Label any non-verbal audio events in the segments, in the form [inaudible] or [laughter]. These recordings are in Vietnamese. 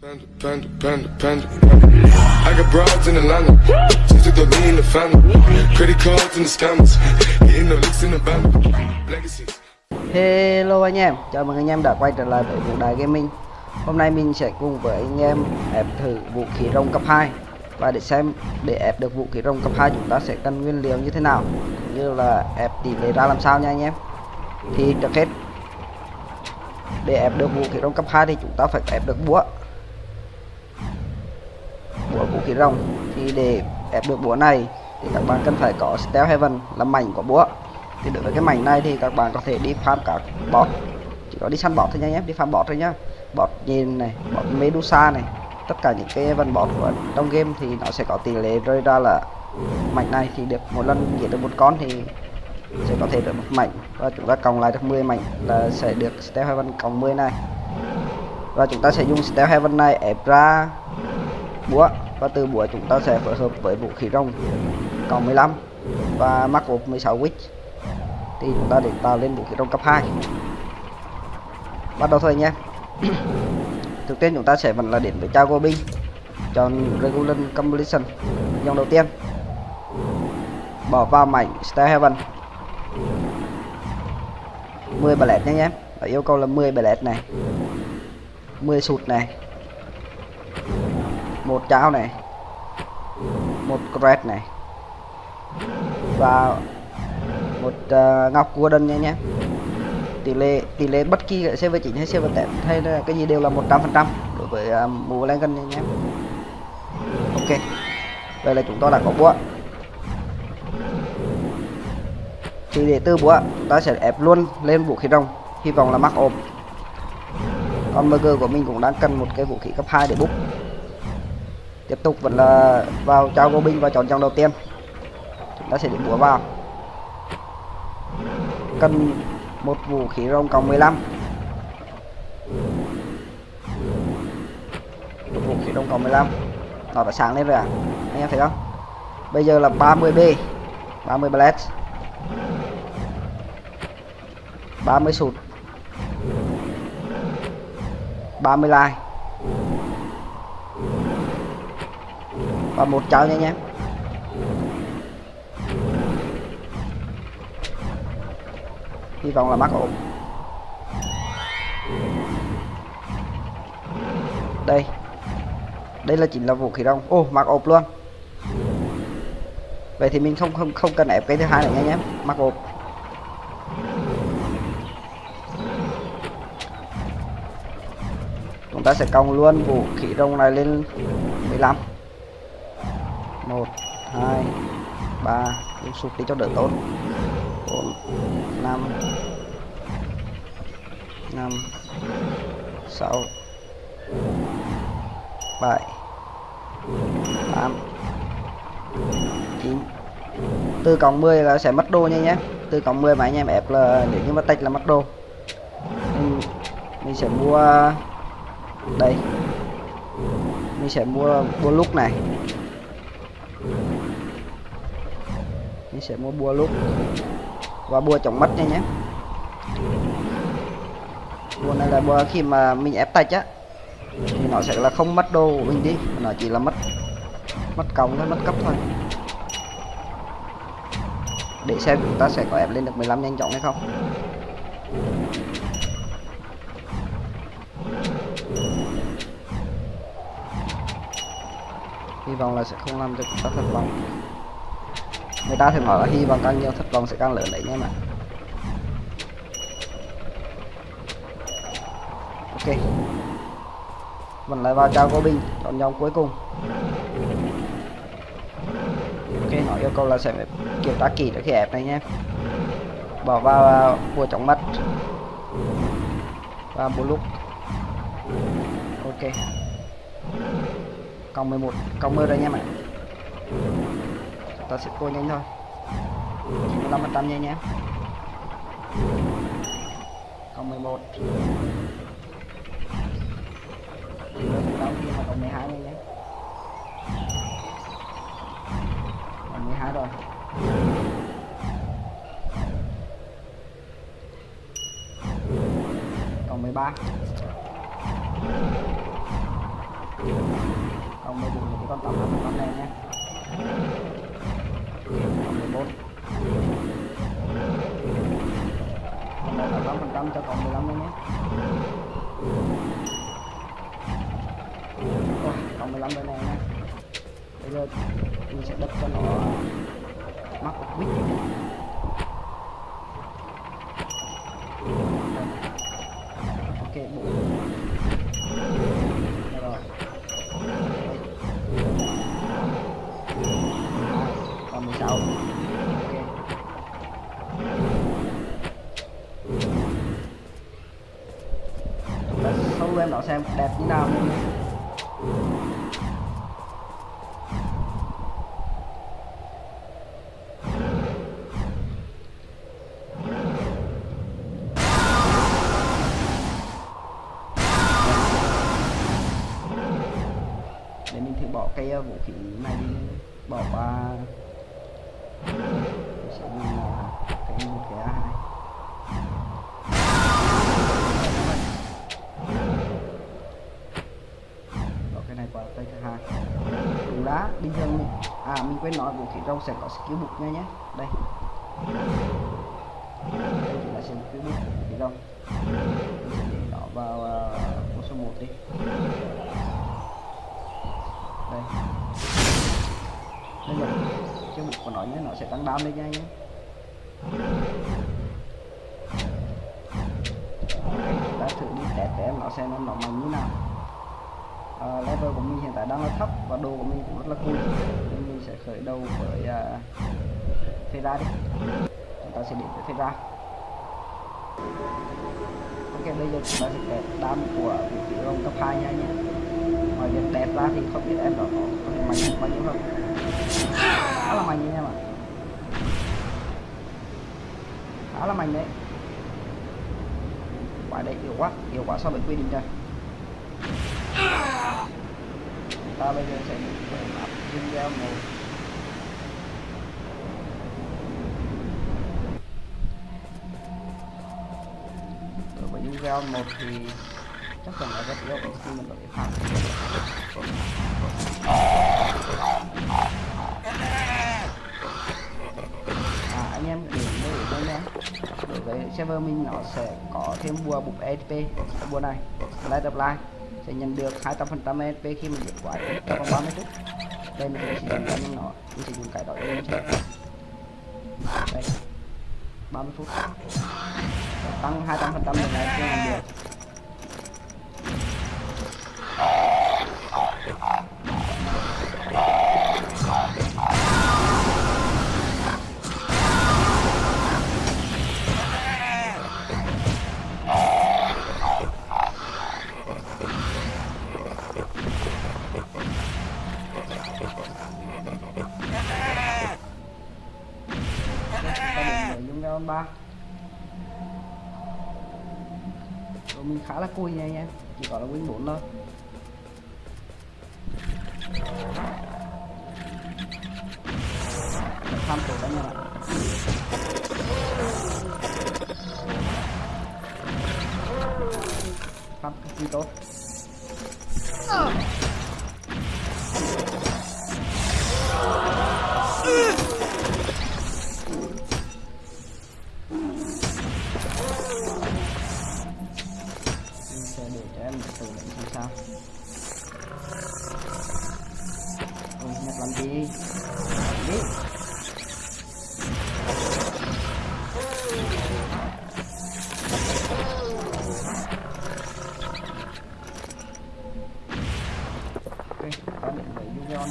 Panda, panda, panda, panda. I got broads in Atlanta. Just took the lean in the family. Credit cards in the scammers. Getting the licks in the band. Legacies. Hello anh em, chào mừng anh em đã quay trở lại với Vũ Đài Gaming Hôm nay mình sẽ cùng với anh em ép thử vũ khí rồng cấp 2 Và để xem để ép được vũ khí rồng cấp 2 chúng ta sẽ cần nguyên liệu như thế nào Cũng như là ép tỷ lệ ra làm sao nha anh em Thì trước hết Để ép được vũ khí rồng cấp 2 thì chúng ta phải ép được Búa vũ khí rồng. Thì để ép được búa này thì các bạn cần phải có steel Heaven, là mảnh của búa. Thì đối với cái mảnh này thì các bạn có thể đi farm các bot. Chỉ có đi săn bot thôi nha nhé đi farm bot thôi nhá. Bot nhìn này, bot medusa này, tất cả những cái vân bot của trong game thì nó sẽ có tỷ lệ rơi ra là mảnh này thì được một lần giết được một con thì sẽ có thể được một mảnh. Và chúng ta cộng lại được 10 mảnh là sẽ được steel Heaven cộng 10 này. Và chúng ta sẽ dùng steel Heaven này ép ra búa và từ buổi chúng ta sẽ phối hợp với vũ khí rồng, cộng 15 và mắc 16 witch. Thì chúng ta để tạo lên vũ khí rồng cấp 2 bắt đầu thôi nhé. [coughs] Trước tiên chúng ta sẽ vẫn là đến với Chago binh chọn regular completion dòng đầu tiên. Bỏ vào mảnh Star Heaven. 10 ballet nhé em yêu cầu là 10 ballet này 10 sụt này một cháo này. Một cret này. Và một uh, ngọc cua nha nhé. Tỷ lệ tỷ lệ bất kỳ server 9 hay server 8 hay là cái gì đều là 100 phần trăm đối với uh, mũ lên gần nha nhé. Ok. Đây là chúng ta đã có búa. Thì để từ búa ta sẽ ép luôn lên vũ khí rồng. Hy vọng là mắc ốm. còn burger của mình cũng đang cần một cái vũ khí cấp 2 để bút tiếp tục vẫn là vào trao gô binh và chọn trong đầu tiên. Chúng ta sẽ điểm búa vào. Cần một vũ khí rồng cộng 15 một vũ khí rồng cộng 15 nó đã sáng lên rồi à anh em thấy không? Bây giờ là 30b 30 blast 30 sụt 30 like và một cháu nha nhé hy vọng là mắc ổn. Đây. Đây là chính là vũ khí rồng. Ô mặc ộp luôn. Vậy thì mình không không không cần ép cái thứ hai nữa nha nhé. Mặc ộp chúng ta sẽ còng luôn vũ khí rồng này lên 15 1 2 3 dùng sụp đi cho đỡ tốt. 4 5 5 6 7 8 9 từ cộng 10 là sẽ mất đô nha nhé. Từ cộng 10 mà anh em ép là nếu như mà tách là mất đô. Mình, mình sẽ mua đây. Mình sẽ mua mua lúc này. Mình sẽ mua bùa lúc và bùa chống mất nha nhé. Bùa này là bùa khi mà mình ép tay á, thì nó sẽ là không mất đồ của mình đi. Nó chỉ là mất mất còng thôi, mất cấp thôi. Để xem chúng ta sẽ có ép lên được 15 nhanh chóng hay không. Hy vọng là sẽ không làm cho chúng ta thất vọng người ta thường nói là hy vọng càng nhiều thất vọng sẽ càng lớn đấy nha mà ok. Vẫn lại vào trao cô binh chọn nhóm cuối cùng. Ok, họ yêu cầu là sẽ phải kiểm tra kỹ trước khi ép này nhé. Bỏ vào à, bùa chóng mắt và bùa lúc. Ok. Cộng 11 cộng 10 rồi nha mày ta sẽ cô nhanh thôi. 15 phần trăm nha nhé. Còn 11 còn 12 nha nhé còn 12 rồi còn 13 còn 8 phần này nha còn 14 còn đây là 8 phần trăm cho còn 15 nữa nhé Ôi, còn 15 bên này nha bây giờ mình sẽ đập cho nó mắc một quýt ok bộ Đây rồi còn 16 ok Let's show em nó xem đẹp như nào. À mình quên nói vũ khí rồng sẽ có skill book nha nhé. Đây. Đây ta sẽ skill book vũ khí rồng mình sẽ để nó vào uh, số 1 đi. Đây. Bây giờ skill book của nó nhé nó sẽ tăng đam lên nha nhé. Ta thử đi test để em nó xem nó mạnh như nào uh, level của mình hiện tại đang là thấp và đồ của mình cũng rất là cool. Nên mình sẽ khởi đầu với uh, phê ra đi. Chúng ta sẽ đến với phê ra ok bây giờ chúng ta sẽ test đam của vị trí rồng cấp 2 nha nhé. Ngoài việc đẹp ra thì không biết em đó có có thể mạnh bao nhiêu không. Khá là mạnh nha em ạ. Khá là mạnh đấy. Quả đấy yếu quá. Yếu quá so với quy định rồi ta bây giờ sẽ áp video một. Đối với video một thì chắc chắn là rất yếu khi mình đổi thể phạt à anh em để lưu ý đây nhé đối với server mình nó sẽ có thêm bùa bục EXP bùa này, light up line sẽ nhận được 200 phần trăm EXP khi mình vượt quái trong vòng 30 phút. Đây mình sẽ dùng cái nó mình sẽ dùng cái đó để mình sẽ đây 30 phút. Tăng 200 phần trăm này sẽ nhận được. Ta dung round 3 Rồi mình khá là cùi nha anh em, Chỉ có là win 4 thôi. Tham tổ đánh nha Tham cực kỳ tốt.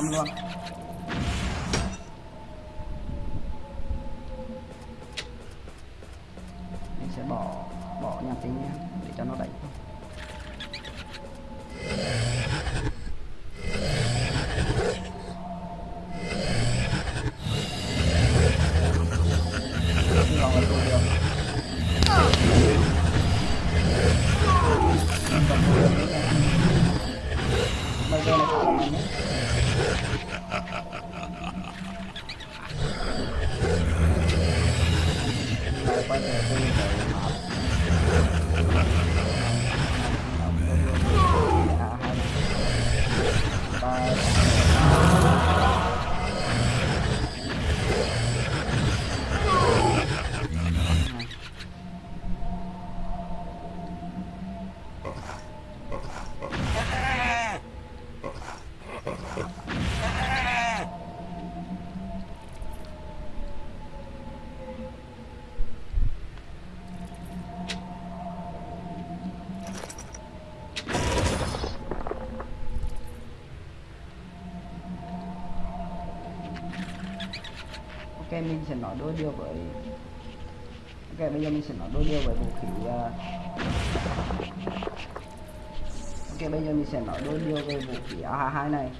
Với video năm Lại quay ok mình sẽ nói đôi điều với ok bây giờ mình sẽ nói đôi điều với vũ khí uh, ok bây giờ mình sẽ nói đôi điều về vũ khí A22 này.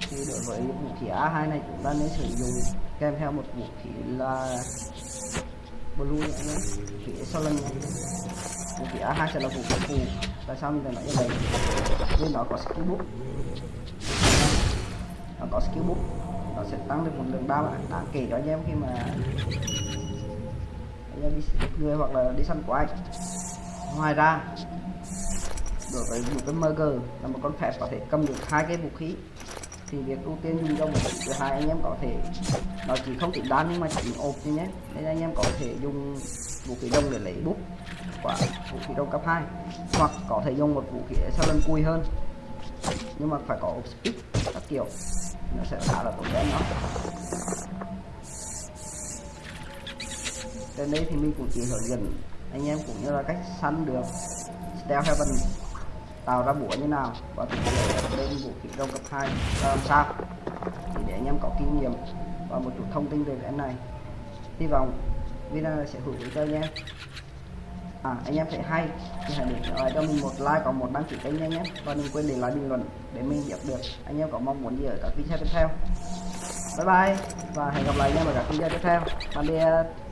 Thì đối với vũ khí A2 này chúng ta nên sử dụng kèm theo một vũ khí là blue nữa nhé. Vũ khí excellent nhé. Vũ khí A2 sẽ là vũ khí phù tại sao mình lại nói như vậy? Vì nó có skill book nó có skill book nó sẽ tăng được một lượng đam đáng à, kể cho anh em khi mà anh em đi người hoặc là đi săn quái. Ngoài ra, đối với một cái MG là một con phép có thể cầm được hai cái vũ khí. Thì việc ưu tiên dùng cho một thứ hai anh em có thể, nó chỉ không tính đan nhưng mà chỉ ộp thôi nhé. Nên anh em có thể dùng vũ khí đông để lấy bút và vũ khí đông cấp 2 hoặc có thể dùng một vũ khí sau lần cùi hơn. Nhưng mà phải có ốp speed các kiểu nó sẽ tạo ra tốn kém nó. Trên đây thì mình cũng chỉ hướng dẫn anh em cũng như là cách săn được Steel Heaven tạo ra búa như nào và thực hiện lên vũ khí đông cấp 2 làm sao thì để anh em có kinh nghiệm và một chút thông tin về cái này. Hy vọng video sẽ hữu ích cho anh em à, anh em thấy hay. Thì hãy để lại cho mình một like còn một đăng ký kênh nha nhé. Và đừng quên để lại bình luận để mình biết được anh em có mong muốn gì ở các video tiếp theo. Bye bye và hẹn gặp lại anh em ở các video tiếp theo. Tạm biệt.